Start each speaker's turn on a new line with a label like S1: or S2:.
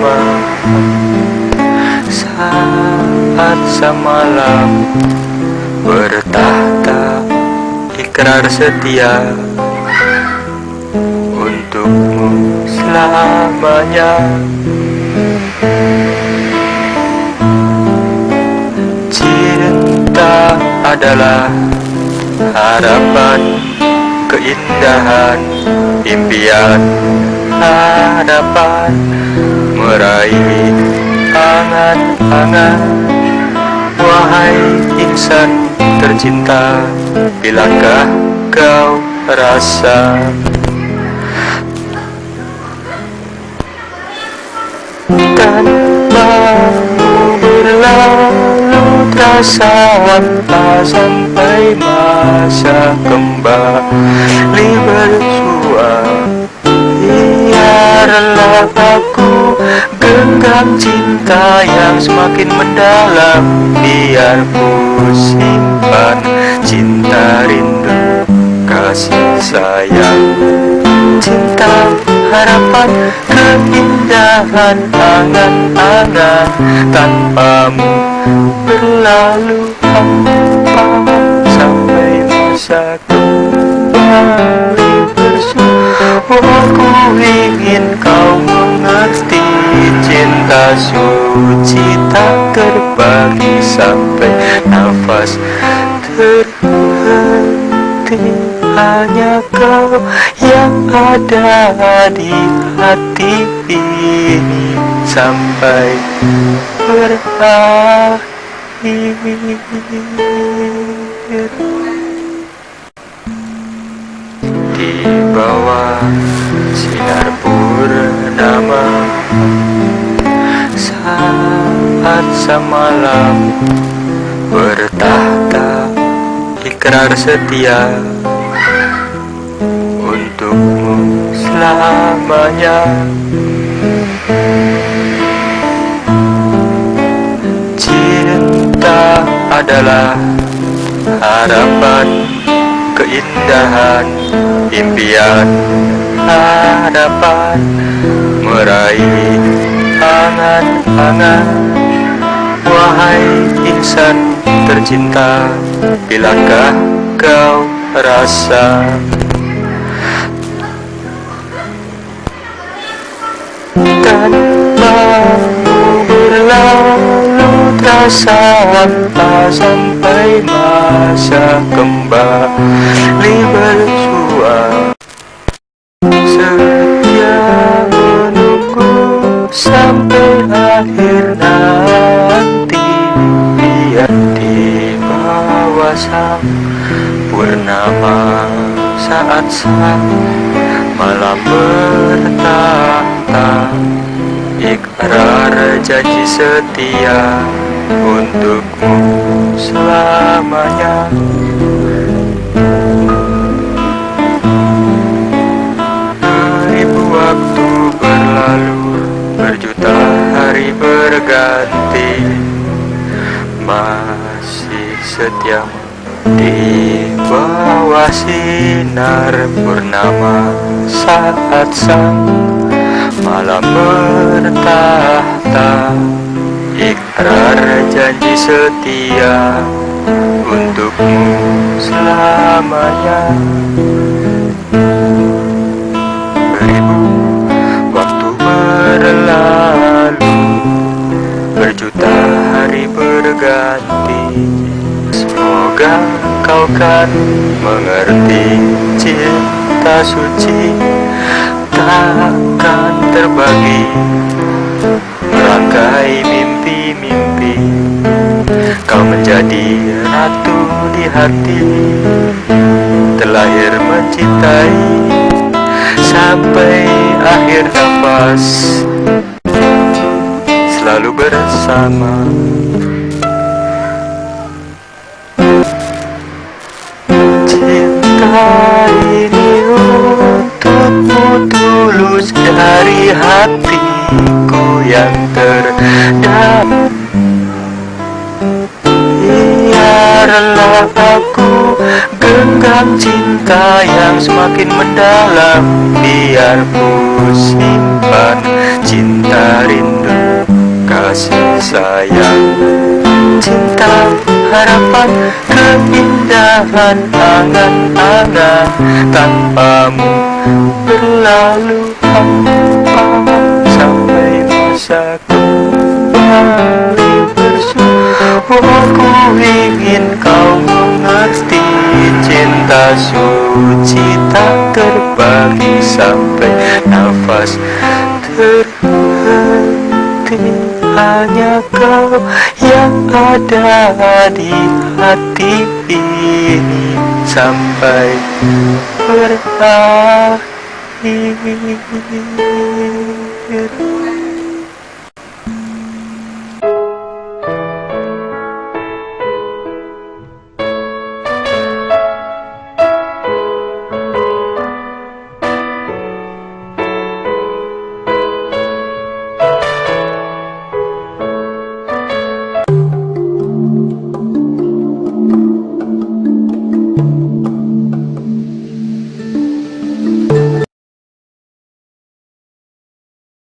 S1: bersama Saat semalam Bertahta Ikrar setia Untukmu selamanya. Cinta adalah Harapan Keindahan Impian harapan Meraih angan-angan. Wahai insan tercinta Bilakah kau rasa? Tanpamu berlalu terasa hampa Sampai masa kembali bersua Biarlah aku genggam cinta yang semakin mendalam Biar ku simpan cinta rindu kasih sayang. Cinta harapan keindahan angan-angan Tanpamu berlalu hampa Sampai masa kembali Aku ingin kau mengerti Cinta suci tak terbagi Sampai nafas terhenti. Hanya kau yang ada di hati ini Sampai berakhir bawah sinar purnama. Saat semalam bertahta ikrar setia untukmu selamanya. Cinta adalah harapan keindahan impian harapan meraih angan-angan. Wahai insan tercinta bilakah kau rasa? Tanpamu berlalu terasa hampa sampai masa kembali bersua setia menunggu sampai akhir nanti. Biar di bawah sang purnama saat sang malam bertahta. Ikrar janji setia untukmu selamanya. Beribu waktu berlalu berjuta hari berganti. Masih setia di bawah sinar purnama saat sang malam bertahta ikrar janji setia untukmu selamanya. Beribu waktu berlalu berjuta hari berganti. Semoga kau kan mengerti cinta suci takkan terbagi kau menjadi ratu di hati terlahir mencintai sampai akhir nafas. Selalu bersama. Cinta ini untukmu tulus dari hatiku yang terdalam genggam cinta yang semakin mendalam biar ku simpan cinta rindu kasih sayang. Cinta, harapan, keindahan Angan-angan tanpamu berlalu Sampai masa kembali Aku ingin kau suci tak terbagi Sampai nafas terhenti. Hanya kau yang ada di hati ini. Sampai berakhir